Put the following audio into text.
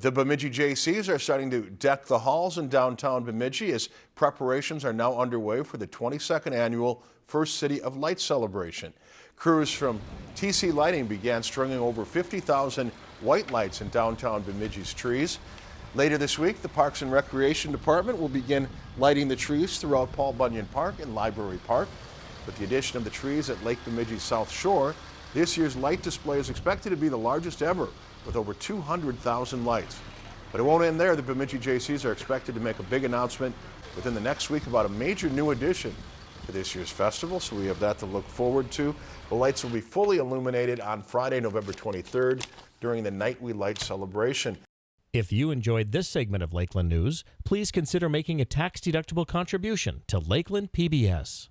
The Bemidji Jaycees are starting to deck the halls in downtown Bemidji as preparations are now underway for the 22nd annual First City of Light celebration. Crews from TC Lighting began stringing over 50,000 white lights in downtown Bemidji's trees. Later this week, the Parks and Recreation Department will begin lighting the trees throughout Paul Bunyan Park and Library Park. With the addition of the trees at Lake Bemidji's South Shore, this year's light display is expected to be the largest ever with over 200,000 lights. But it won't end there. The Bemidji Jaycees are expected to make a big announcement within the next week about a major new addition to this year's festival, so we have that to look forward to. The lights will be fully illuminated on Friday, November 23rd during the Night We Light celebration. If you enjoyed this segment of Lakeland News, please consider making a tax-deductible contribution to Lakeland PBS.